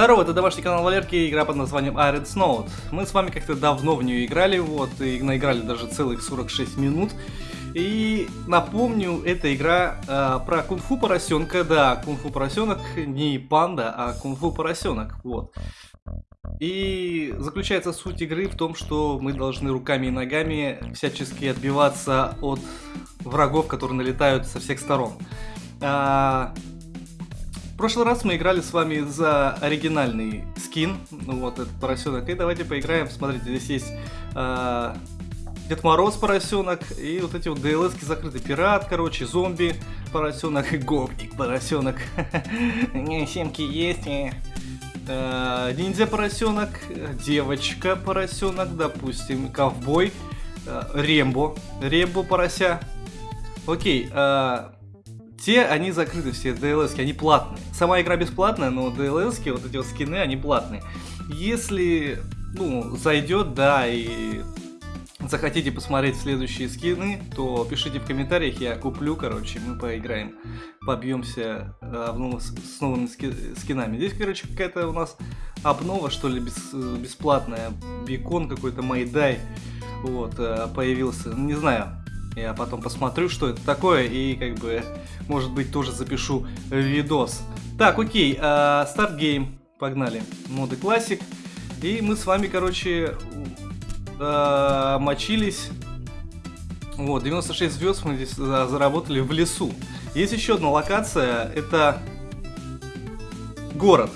Здорово, это домашний канал Валерки, игра под названием Iron Snow. Мы с вами как-то давно в нее играли, вот, и наиграли даже целых 46 минут. И напомню, эта игра э, про кунг-фу поросенка, да, кунг-фу поросенок не панда, а кунг-фу поросенок, вот. И заключается суть игры в том, что мы должны руками и ногами всячески отбиваться от врагов, которые налетают со всех сторон. А, прошлый раз мы играли с вами за оригинальный скин, ну вот этот поросенок, и давайте поиграем, смотрите, здесь есть э, Дед Мороз поросенок, и вот эти вот ДЛСки закрыты, пират, короче, зомби поросенок, и гопник поросенок, не, семки есть. Э, ниндзя поросенок, девочка поросенок, допустим, ковбой, э, Рембо, Рембо порося. Окей, э, те, они закрыты, все DLS, они платные. Сама игра бесплатная, но DLS, вот эти вот скины, они платные. Если, ну, зайдет, да, и захотите посмотреть следующие скины, то пишите в комментариях, я куплю, короче, мы поиграем, побьемся обнова с, с новыми ски, скинами. Здесь, короче, какая-то у нас обнова, что ли, бес, бесплатная, бекон какой-то, майдай, вот, э, появился, не знаю, я потом посмотрю, что это такое, и как бы, может быть, тоже запишу видос. Так, окей, э, start game, погнали. Mode classic. И мы с вами, короче, э, мочились. Вот, 96 звезд мы здесь заработали в лесу. Есть еще одна локация, это город.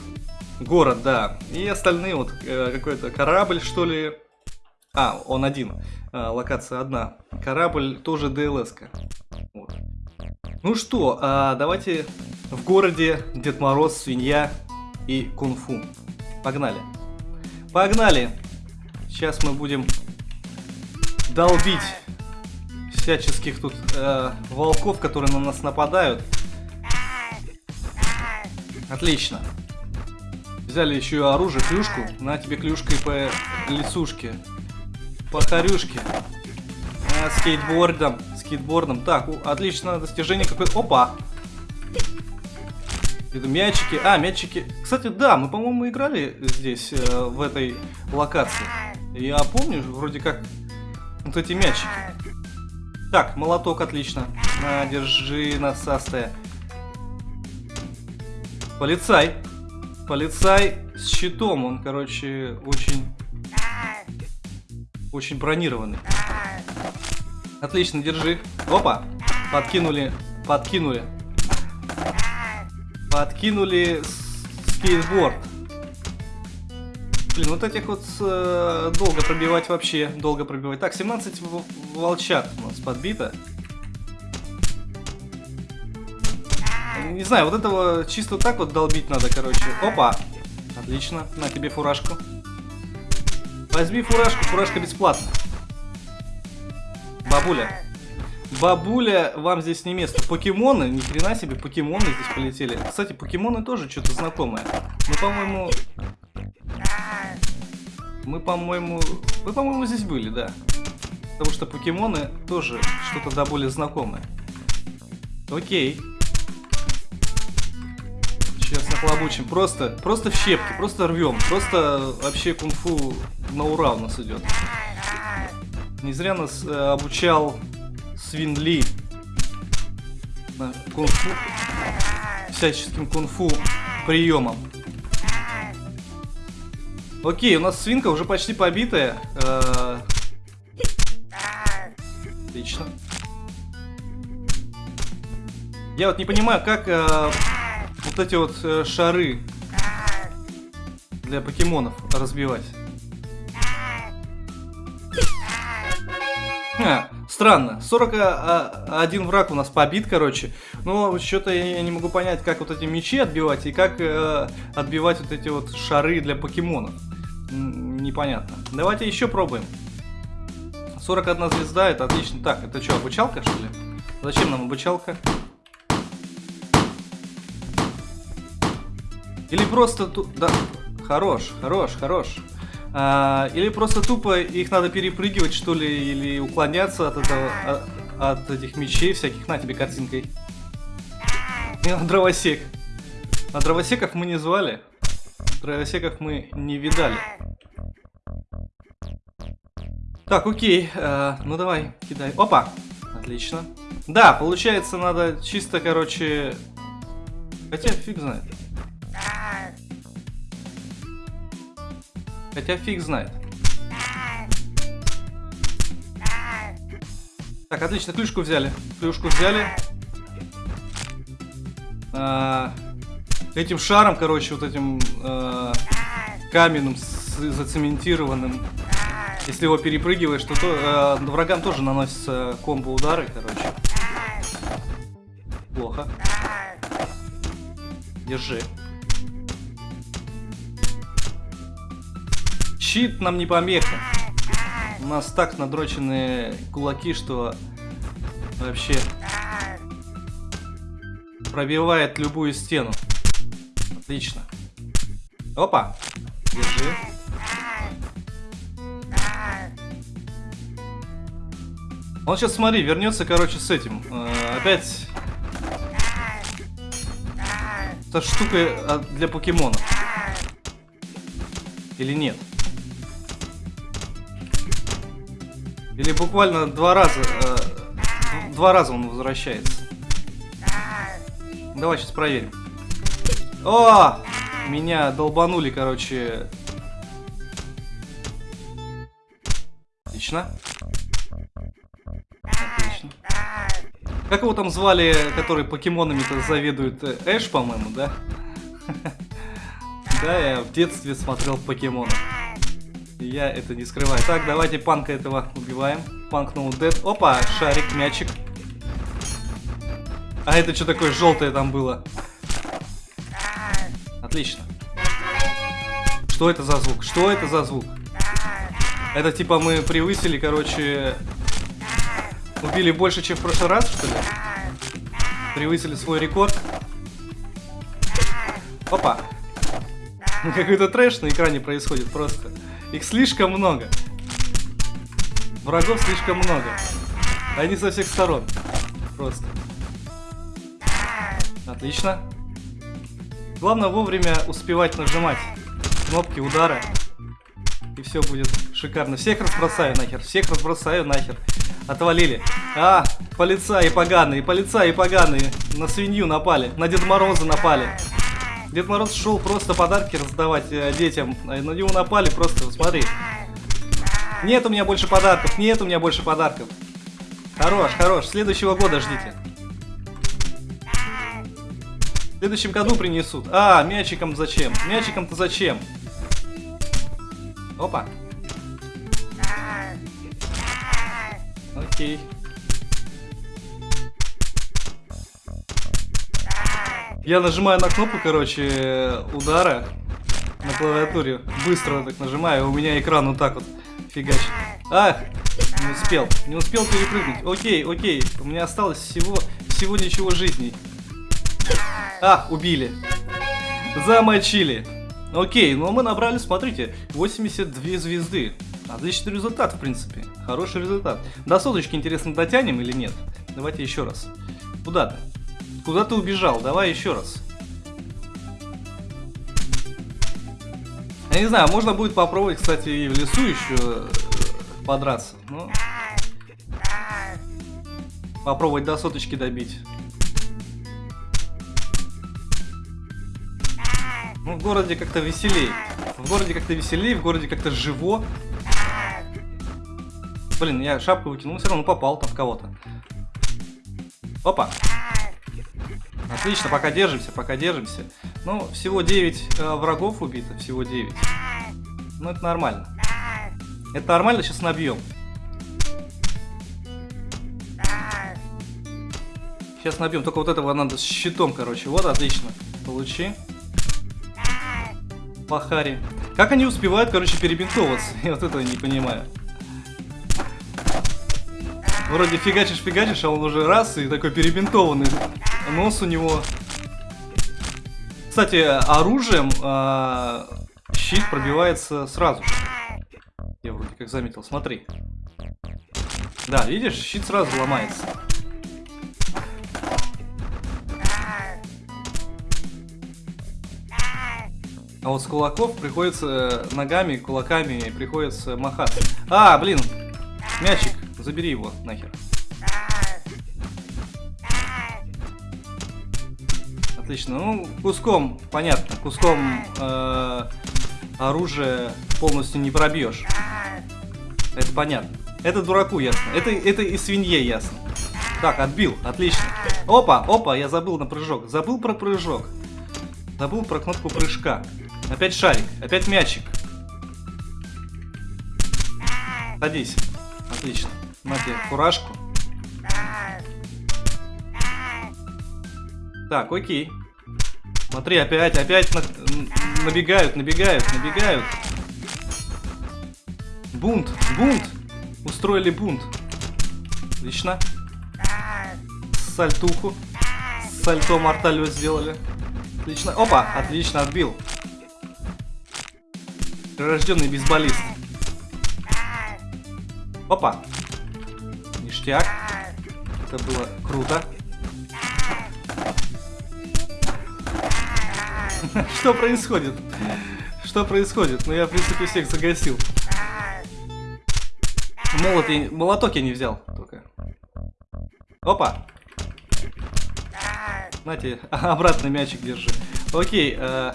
Город, да. И остальные, вот, э, какой-то корабль, что ли. А, он один. А, локация одна. Корабль тоже ДЛС-ка. Вот. Ну что, а, давайте в городе Дед Мороз, свинья и кунг-фу. Погнали. Погнали! Сейчас мы будем долбить всяческих тут э, волков, которые на нас нападают. Отлично. Взяли еще и оружие, клюшку. На тебе клюшкой по лесушке по хорюшке. А, скейтбордом. Скейтбордом. Так, отлично, достижение какое-то. Опа! Это мячики. А, мячики. Кстати, да, мы, по-моему, играли здесь, э, в этой локации. Я помню, вроде как, вот эти мячики. Так, молоток, отлично. На, держи насастая. Полицай. Полицай с щитом. Он, короче, очень очень бронированный. Отлично, держи. Опа! Подкинули, подкинули. Подкинули скейтборд. Блин, вот этих вот э, долго пробивать вообще, долго пробивать. Так, 17 волчат у нас подбито. Не знаю, вот этого чисто так вот долбить надо, короче. Опа! Отлично, на тебе фуражку. Возьми фуражку, фуражка бесплатна. Бабуля. Бабуля, вам здесь не место. Покемоны, ни хрена себе, покемоны здесь полетели. Кстати, покемоны тоже что-то знакомое. Мы, по-моему... Мы, по-моему... Вы, по-моему, здесь были, да. Потому что покемоны тоже что-то до более знакомое. Окей. Сейчас нахлобучим. Просто, просто в щепки, просто рвем. Просто вообще кунг-фу на ура у нас идет. Не зря нас э, обучал Свин Ли. Кунг-фу. Всяческим кунг-фу приемом. Окей, у нас свинка уже почти побитая. Э Отлично. Я вот не понимаю, как э, вот эти вот э, шары для покемонов разбивать. Ха, странно. 41 а, враг у нас побит, короче. Но что-то я не могу понять, как вот эти мечи отбивать и как э, отбивать вот эти вот шары для покемонов. Непонятно. Давайте еще пробуем. 41 звезда, это отлично. Так, это что, обучалка, что ли? Зачем нам обучалка? Или просто тут... Да, хорош, хорош, хорош. А, или просто тупо их надо перепрыгивать, что ли, или уклоняться от этого, от, от этих мечей всяких. На тебе картинкой. Дровосек. А дровосеков мы не звали. Дровосеков мы не видали. Так, окей. Э, ну давай, кидай. Опа! Отлично. Да, получается, надо чисто, короче... Хотя фиг знает. Хотя фиг знает. Так, отлично, клюшку взяли. Клюшку взяли. А, этим шаром, короче, вот этим а, каменным, зацементированным, если его перепрыгиваешь, то, то э, врагам тоже наносятся комбо-удары, короче. Плохо. Держи. Щит нам не помеха. У нас так надроченные кулаки, что вообще пробивает любую стену. Отлично. Опа. Держи. Он сейчас, смотри, вернется, короче, с этим. Э, опять... Эта штука а, для покемонов. Или нет? Или буквально два раза... Э, два раза он возвращается. Давай сейчас проверим. О! Меня долбанули, короче. Отлично. Как его там звали, который покемонами-то заведует? Э, Эш, по-моему, да? Да, я в детстве смотрел покемонов. Я это не скрываю. Так, давайте панка этого убиваем. Панк no. Опа, шарик, мячик. А это что такое желтое там было? Отлично. Что это за звук? Что это за звук? Это типа мы превысили, короче, Убили больше, чем в прошлый раз, что ли? Превысили свой рекорд. Опа. Какой-то трэш на экране происходит просто. Их слишком много. Врагов слишком много. Они со всех сторон. Просто. Отлично. Главное вовремя успевать нажимать кнопки удара. И все будет шикарно. Всех разбросаю нахер. Всех разбросаю нахер. Отвалили. А, полицаи поганые, полицаи поганые. На свинью напали, на Деда Мороза напали. Дед Мороз шел просто подарки раздавать э, детям. На него напали просто, смотри. Нет у меня больше подарков, нет у меня больше подарков. Хорош, хорош, следующего года ждите. В следующем году принесут. А, мячиком зачем? Мячиком-то зачем? Опа. Окей. Я нажимаю на кнопку, короче, удара на клавиатуре. Быстро так нажимаю, у меня экран вот так вот фигачит. Ах, не успел, не успел перепрыгнуть. Окей, окей, у меня осталось всего, всего ничего жизней. А, убили. Замочили. Окей, ну мы набрали, смотрите, 82 звезды. Отличный результат, в принципе. Хороший результат. До соточки, интересно, дотянем или нет? Давайте еще раз. Куда ты? Куда ты убежал? Давай еще раз. Я не знаю, можно будет попробовать, кстати, и в лесу еще э, подраться. Ну, попробовать до соточки добить. Ну, в городе как-то веселей. В городе как-то веселей, в городе как-то живо. Блин, я шапку выкинул, все равно попал там в кого-то. Опа. Отлично, пока держимся, пока держимся. Ну, всего 9 э, врагов убито, всего 9. Ну, это нормально. Это нормально, сейчас набьем. Сейчас набьем, только вот этого надо с щитом, короче. Вот, отлично. Получи. Пахари. Как они успевают, короче, перебинтовываться? Я вот этого не понимаю. Вроде фигачишь-фигачишь, а он уже раз и такой перебинтованный. Нос у него. Кстати, оружием э, щит пробивается сразу же. Я вроде как заметил, смотри. Да, видишь, щит сразу ломается. А вот с кулаков приходится э, ногами, кулаками приходится махаться. А, блин, мячик, забери его нахер. Отлично, ну, куском, понятно, куском э, оружия полностью не пробьешь. Это понятно. Это дураку ясно. Это, это и свинье ясно. Так, отбил, отлично. Опа, опа, я забыл на прыжок. Забыл про прыжок. Забыл про кнопку прыжка. Опять шарик, опять мячик. Садись. Отлично. На тебе фуражку. Так, окей. Смотри, опять, опять на... набегают, набегают, набегают. Бунт, бунт. Устроили бунт. Отлично. Сальтуху. Сальто морталю сделали. Отлично. Опа, отлично, отбил. Прирожденный бейсболист. Опа. Ништяк. Это было круто. Что происходит? Что происходит? Ну я, в принципе, всех загасил. Молот я... Молоток я не взял только. Опа! Знаете, обратно мячик держи. Окей, э,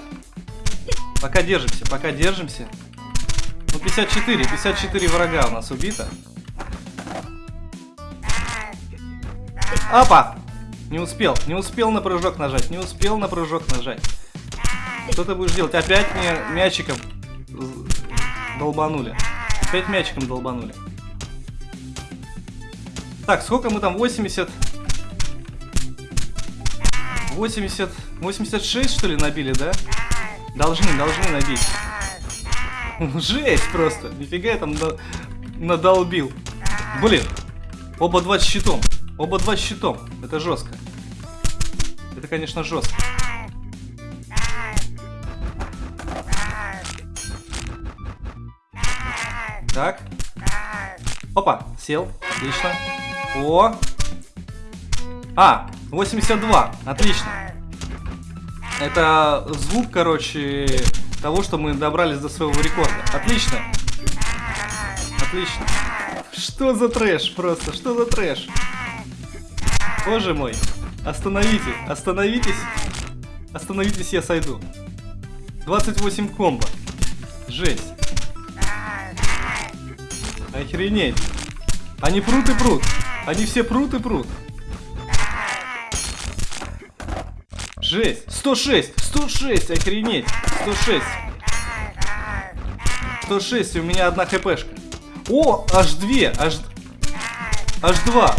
пока держимся, пока держимся. Ну, 54, 54 врага у нас убито. Опа! Не успел, не успел на прыжок нажать, не успел на прыжок нажать. Что ты будешь делать? Опять мне мячиком долбанули. Опять мячиком долбанули. Так, сколько мы там? 80... 80... 86, что ли, набили, да? Должны, должны набить. Жесть просто. Нифига я там на... надолбил. Блин. Оба два с щитом. Оба два с щитом. Это жестко. Это, конечно, жестко. Так. Опа, сел. Отлично. О! А, 82. Отлично. Это звук, короче, того, что мы добрались до своего рекорда. Отлично. Отлично. Что за трэш просто? Что за трэш? Боже мой. Остановите. Остановитесь. Остановитесь, я сойду. 28 комбо. Жесть. Охренеть. Они прут и прут. Они все прут и прут. Жесть. 106. 106. Охренеть. 106. 106. У меня одна хпшка. О, аж две. Аж... Аж два.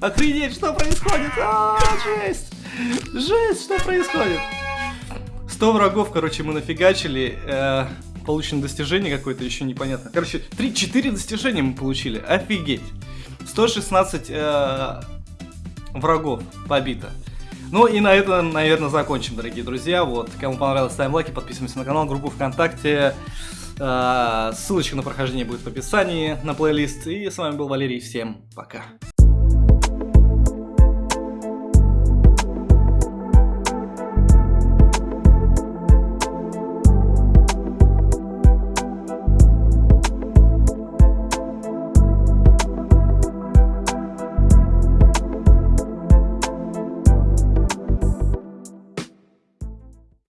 Охренеть, что происходит? А, жесть. Жесть, что происходит? 100 врагов, короче, мы нафигачили. Э, получено достижение какое-то, еще непонятно. Короче, 3-4 достижения мы получили. Офигеть. 116 э, врагов побито. Ну и на этом, наверное, закончим, дорогие друзья. Вот, кому понравилось, ставим лайки, подписываемся на канал, группу ВКонтакте. Э, ссылочка на прохождение будет в описании, на плейлист. И с вами был Валерий, всем пока.